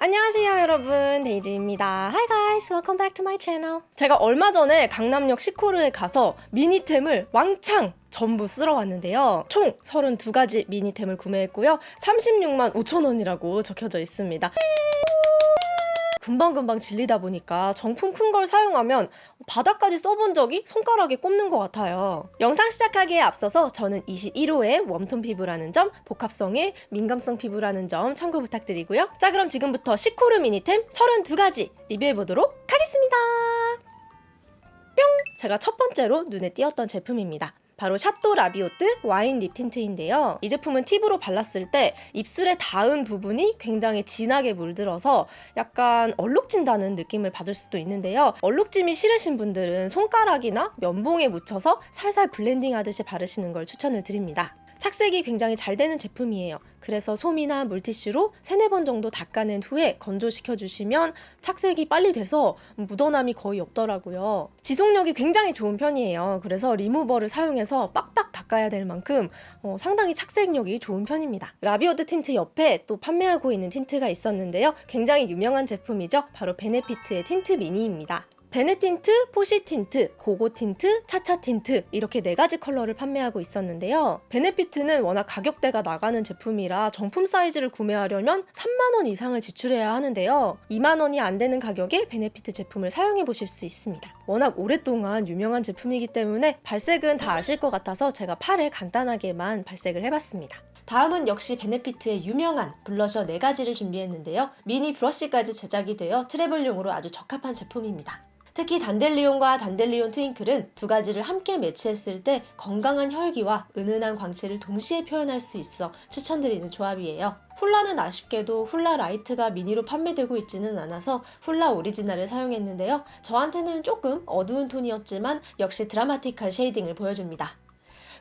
안녕하세요 여러분. 데이지입니다. Hi guys. Welcome back to my channel. 제가 얼마 전에 강남역 시코르에 가서 미니템을 왕창 전부 쓸어 왔는데요. 총 32가지 미니템을 구매했고요. 36만 5천원이라고 적혀져 있습니다 금방금방 질리다 보니까 정품 큰 걸 사용하면 바닥까지 써본 적이 손가락에 꼽는 것 같아요. 영상 시작하기에 앞서서 저는 21호의 웜톤 피부라는 점, 복합성의 민감성 피부라는 점 참고 부탁드리고요. 자 그럼 지금부터 시코르 미니템 32가지 리뷰해보도록 하겠습니다. 뿅! 제가 첫 번째로 눈에 띄었던 제품입니다. 바로 Chateau Labiotte 와인 lip tint인데요. 이 제품은 tip으로 발랐을 때 입술에 닿은 부분이 굉장히 진하게 물들어서 약간 얼룩진다는 느낌을 받을 수도 있는데요. 얼룩짐이 싫으신 분들은 손가락이나 면봉에 묻혀서 살살 blending 하듯이 바르시는 걸 추천을 드립니다. 착색이 굉장히 잘 되는 제품이에요. 그래서 솜이나 물티슈로 세네 번 정도 닦아낸 후에 건조시켜 주시면 착색이 빨리 돼서 묻어남이 거의 없더라고요. 지속력이 굉장히 좋은 편이에요. 그래서 리무버를 사용해서 빡빡 닦아야 될 만큼 어, 상당히 착색력이 좋은 편입니다. Labiotte tint 옆에 또 판매하고 있는 tint가 있었는데요. 굉장히 유명한 제품이죠. 바로 Benefit의 tint 미니입니다. Benetint, Posietint, Gogotint, Chachatint 이렇게 네 가지 컬러를 판매하고 있었는데요. Benefit은 워낙 가격대가 나가는 제품이라 정품 사이즈를 구매하려면 3만원 이상을 지출해야 하는데요. 2만원이 안 되는 가격에 Benefit 제품을 사용해 보실 수 있습니다. 워낙 오랫동안 유명한 제품이기 때문에 발색은 다 아실 것 같아서 제가 팔에 간단하게만 발색을 해봤습니다. 다음은 역시 Benefit의 유명한 블러셔 4가지를 준비했는데요. 미니 브러쉬까지 제작이 되어 travel용으로 아주 적합한 제품입니다. 특히 Dandelion과 Dandelion Twinkle은 두 가지를 함께 매치했을 때 건강한 혈기와 은은한 광채를 동시에 표현할 수 있어 추천드리는 조합이에요. Hoola는 아쉽게도 Hoola Lite가 미니로 판매되고 있지는 않아서 Hoola original을 사용했는데요. 저한테는 조금 어두운 톤이었지만 역시 드라마틱한 shading을 보여줍니다.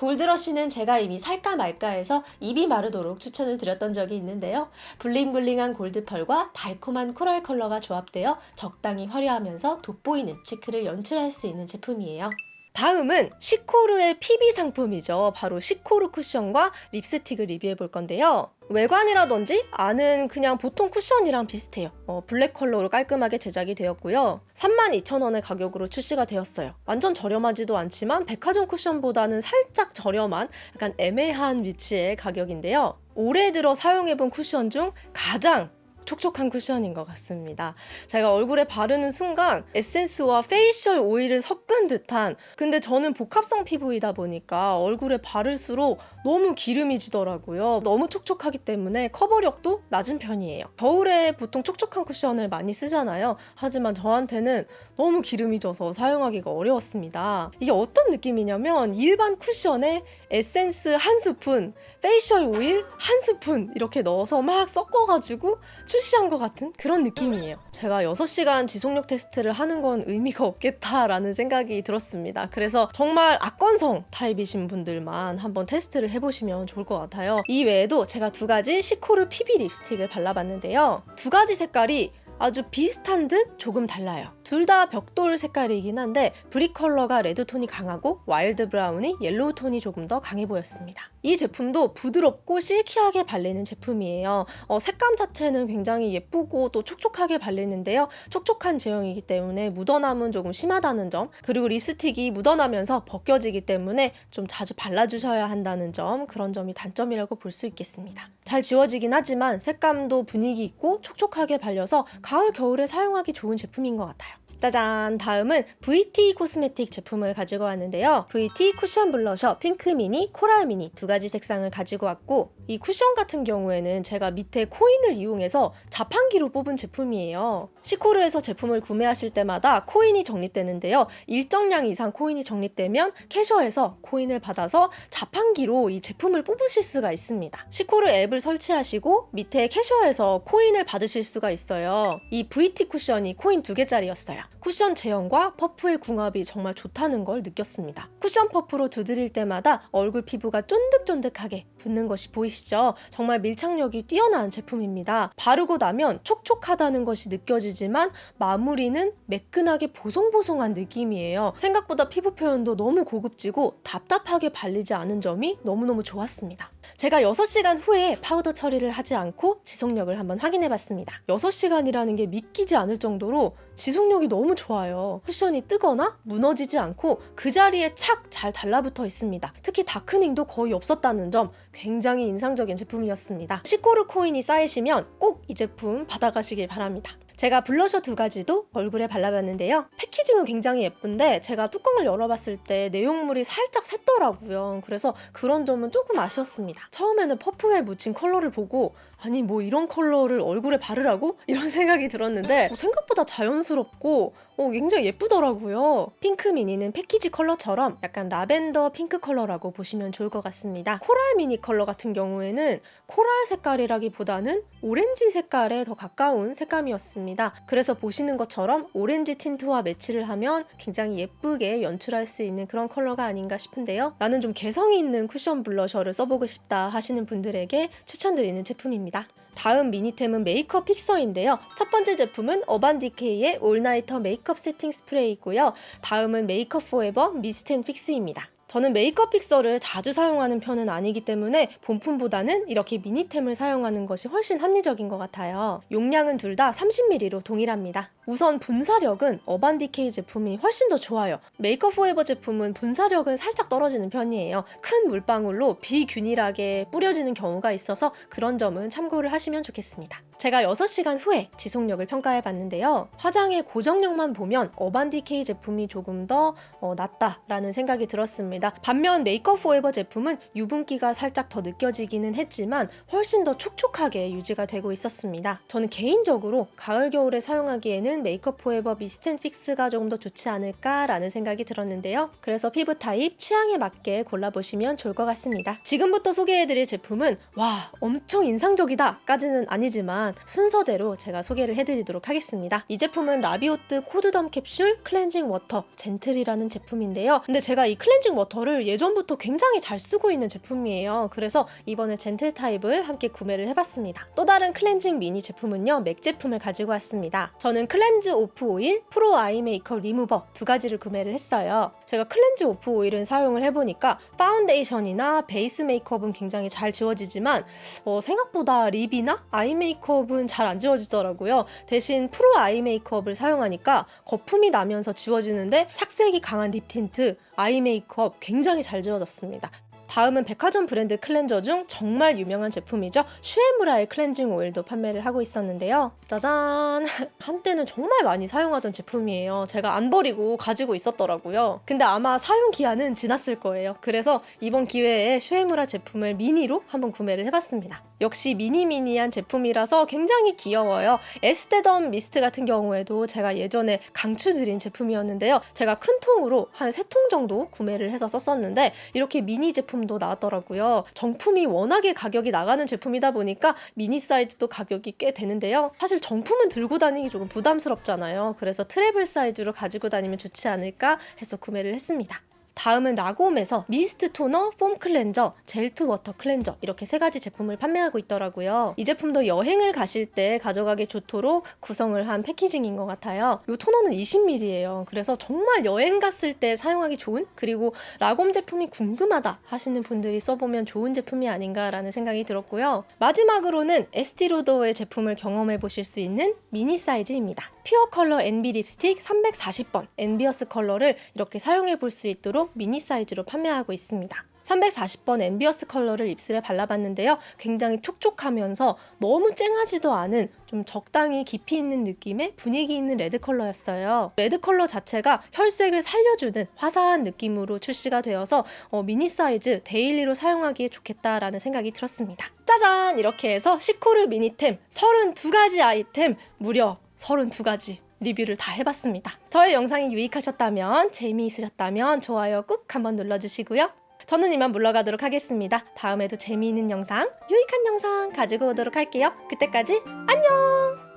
Gold Rush는 제가 이미 살까 말까 해서 입이 마르도록 추천을 드렸던 적이 있는데요. 블링블링한 골드펄과 달콤한 coral 컬러가 조합되어 적당히 화려하면서 돋보이는 cheek를 연출할 수 있는 제품이에요. 다음은 시코르의 PB 상품이죠. 바로 시코르 쿠션과 립스틱을 리뷰해 볼 건데요. 외관이라든지 안은 그냥 보통 쿠션이랑 비슷해요. 어, 블랙 컬러로 깔끔하게 제작이 되었고요. 32,000원의 가격으로 출시가 되었어요. 완전 저렴하지도 않지만 백화점 쿠션보다는 살짝 저렴한 약간 애매한 위치의 가격인데요. 올해 들어 사용해본 쿠션 중 가장 촉촉한 쿠션인 것 같습니다. 제가 얼굴에 바르는 순간 에센스와 facial oil을 섞은 듯한 근데 저는 복합성 피부이다 보니까 얼굴에 바를수록 너무 기름이 지더라고요. 너무 촉촉하기 때문에 커버력도 낮은 편이에요. 겨울에 보통 촉촉한 쿠션을 많이 쓰잖아요. 하지만 저한테는 너무 기름이 져서 사용하기가 어려웠습니다. 이게 어떤 느낌이냐면 일반 쿠션에 에센스 한 스푼, facial oil 한 스푼 이렇게 넣어서 막 섞어가지고 출시한 것 같은 그런 느낌이에요. 제가 6시간 지속력 테스트를 하는 건 의미가 없겠다라는 생각이 들었습니다. 그래서 정말 악건성 타입이신 분들만 한번 테스트를 해보시면 좋을 것 같아요. 이 외에도 제가 두 가지 시코르 PB 립스틱을 발라봤는데요. 두 가지 색깔이 아주 비슷한 듯 조금 달라요. 둘 다 벽돌 색깔이긴 한데 brick color가 red tone이 강하고 wild brown이 yellow tone이 조금 더 강해 보였습니다. 이 제품도 부드럽고 silky하게 발리는 제품이에요. 어, 색감 자체는 굉장히 예쁘고 또 촉촉하게 발리는데요. 촉촉한 제형이기 때문에 묻어남은 조금 심하다는 점 그리고 립스틱이 묻어나면서 벗겨지기 때문에 좀 자주 발라주셔야 한다는 점 그런 점이 단점이라고 볼 수 있겠습니다. 잘 지워지긴 하지만 색감도 분위기 있고 촉촉하게 발려서 가을 겨울에 사용하기 좋은 제품인 것 같아요. 짜잔! 다음은 VT Cosmetics 제품을 가지고 왔는데요. VT 쿠션 블러셔 핑크 미니, coral 미니 두 가지 색상을 가지고 왔고 이 쿠션 같은 경우에는 제가 밑에 코인을 이용해서 자판기로 뽑은 제품이에요. 시코르에서 제품을 구매하실 때마다 코인이 적립되는데요. 일정량 이상 코인이 적립되면 캐셔에서 코인을 받아서 자판기로 이 제품을 뽑으실 수가 있습니다. 시코르 앱을 설치하시고 밑에 캐셔에서 코인을 받으실 수가 있어요. 이 VT 쿠션이 코인 두 개짜리였 어요. 쿠션 제형과 퍼프의 궁합이 정말 좋다는 걸 느꼈습니다. 쿠션 퍼프로 두드릴 때마다 얼굴 피부가 쫀득쫀득하게 붙는 것이 보이시죠? 정말 밀착력이 뛰어난 제품입니다. 바르고 나면 촉촉하다는 것이 느껴지지만 마무리는 매끈하게 보송보송한 느낌이에요. 생각보다 피부 표현도 너무 고급지고 답답하게 발리지 않은 점이 너무너무 좋았습니다. 제가 6시간 후에 파우더 처리를 하지 않고 지속력을 한번 확인해 봤습니다. 6시간이라는 게 믿기지 않을 정도로 지속력이 너무 좋아요. 쿠션이 뜨거나 무너지지 않고 그 자리에 착 잘 달라붙어 있습니다. 특히 darkening도 거의 없었다는 점 굉장히 인상적인 제품이었습니다. 시코르 코인이 쌓이시면 꼭 이 제품 받아가시길 바랍니다. 제가 블러셔 두 가지도 얼굴에 발라봤는데요. packaging은 굉장히 예쁜데 제가 뚜껑을 열어봤을 때 내용물이 살짝 샜더라고요. 그래서 그런 점은 조금 아쉬웠습니다. 처음에는 퍼프에 묻힌 컬러를 보고 아니 뭐 이런 컬러를 얼굴에 바르라고? 이런 생각이 들었는데 어, 생각보다 자연스럽고 어, 굉장히 예쁘더라고요. 핑크 미니는 패키지 컬러처럼 약간 라벤더 핑크 컬러라고 보시면 좋을 것 같습니다. 코랄 미니 컬러 같은 경우에는 코랄 색깔이라기보다는 오렌지 색깔에 더 가까운 색감이었습니다. 그래서 보시는 것처럼 오렌지 틴트와 매치를 하면 굉장히 예쁘게 연출할 수 있는 그런 컬러가 아닌가 싶은데요. 나는 좀 개성이 있는 쿠션 블러셔를 써보고 싶다 하시는 분들에게 추천드리는 제품입니다. 다음 미니템은 메이크업 fixer인데요. 첫 번째 제품은 어반디케이의 All Nighter Makeup Setting Spray이고요. 다음은 메이크업 포에버 Mist & Fix입니다. 저는 메이크업 fixer를 자주 사용하는 편은 아니기 때문에 본품보다는 이렇게 미니템을 사용하는 것이 훨씬 합리적인 것 같아요. 용량은 둘 다 30ml로 동일합니다. 우선 분사력은 어반디케이 제품이 훨씬 더 좋아요. 메이크업 포에버 제품은 분사력은 살짝 떨어지는 편이에요. 큰 물방울로 비균일하게 뿌려지는 경우가 있어서 그런 점은 참고를 하시면 좋겠습니다. 제가 6시간 후에 지속력을 평가해 봤는데요. 화장의 고정력만 보면 어반디케이 제품이 조금 더 어, 낫다라는 생각이 들었습니다. 반면 메이크업 포에버 제품은 유분기가 살짝 더 느껴지기는 했지만 훨씬 더 촉촉하게 유지가 되고 있었습니다. 저는 개인적으로 가을 겨울에 사용하기에는 메이크업 포에버 Mist & Fix가 조금 더 좋지 않을까라는 생각이 들었는데요. 그래서 피부 타입 취향에 맞게 골라보시면 좋을 것 같습니다. 지금부터 소개해드릴 제품은 와 엄청 인상적이다 까지는 아니지만 순서대로 제가 소개를 해드리도록 하겠습니다. 이 제품은 라비오트 코드덤 캡슐 클렌징 워터 gentle이라는 제품인데요. 근데 제가 이 클렌징 워터를 예전부터 굉장히 잘 쓰고 있는 제품이에요. 그래서 이번에 젠틀 타입을 함께 구매를 해봤습니다. 또 다른 클렌징 미니 제품은요 맥 제품을 가지고 왔습니다. 저는 클 렌즈 오프 오일, 프로 아이 메이크업 리무버 두 가지를 구매를 했어요. 제가 Cleanse Off Oil은 사용을 해보니까 파운데이션이나 베이스 메이크업은 굉장히 잘 지워지지만 어, 생각보다 립이나 아이 메이크업은 잘 안 지워지더라고요. 대신 Pro Eye Makeup을 사용하니까 거품이 나면서 지워지는데 착색이 강한 립 틴트, 아이 메이크업 굉장히 잘 지워졌습니다. 다음은 백화점 브랜드 클렌저 중 정말 유명한 제품이죠. 슈에무라의 클렌징 오일도 판매를 하고 있었는데요. 짜잔! 한때는 정말 많이 사용하던 제품이에요. 제가 안 버리고 가지고 있었더라고요. 근데 아마 사용 기한은 지났을 거예요. 그래서 이번 기회에 슈에무라 제품을 미니로 한번 구매를 해봤습니다. 역시 미니미니한 제품이라서 굉장히 귀여워요. 에스테덤 미스트 같은 경우에도 제가 예전에 강추드린 제품이었는데요. 제가 큰 통으로 한 세 통 정도 구매를 해서 썼었는데 이렇게 미니 제품 도 나왔더라고요. 정품이 워낙에 가격이 나가는 제품이다 보니까 미니 사이즈도 가격이 꽤 되는데요. 사실 정품은 들고 다니기 조금 부담스럽잖아요. 그래서 트래블 사이즈로 가지고 다니면 좋지 않을까 해서 구매를 했습니다. 다음은 라곰에서 미스트 토너, 폼 클렌저, gel to water 클렌저 이렇게 세 가지 제품을 판매하고 있더라고요. 이 제품도 여행을 가실 때 가져가기 좋도록 구성을 한 packaging인 것 같아요. 이 토너는 20ml예요. 그래서 정말 여행 갔을 때 사용하기 좋은 그리고 라곰 제품이 궁금하다 하시는 분들이 써보면 좋은 제품이 아닌가라는 생각이 들었고요. 마지막으로는 에스티로더의 제품을 경험해 보실 수 있는 미니 사이즈입니다. Pure Color Envy Lipstick 340번 Envious 컬러를 이렇게 사용해 볼 수 있도록 미니 사이즈로 판매하고 있습니다. 340번 Envious 컬러를 입술에 발라봤는데요. 굉장히 촉촉하면서 너무 쨍하지도 않은 좀 적당히 깊이 있는 느낌의 분위기 있는 레드 컬러였어요. 레드 컬러 자체가 혈색을 살려주는 화사한 느낌으로 출시가 되어서 어, 미니 사이즈 데일리로 사용하기에 좋겠다라는 생각이 들었습니다. 짜잔! 이렇게 해서 시코르 미니템 32가지 아이템 무려 32가지 리뷰를 다 해봤습니다. 저의 영상이 유익하셨다면 재미있으셨다면 좋아요 꾹 한번 눌러주시고요. 저는 이만 물러가도록 하겠습니다. 다음에도 재미있는 영상, 유익한 영상 가지고 오도록 할게요. 그때까지 안녕!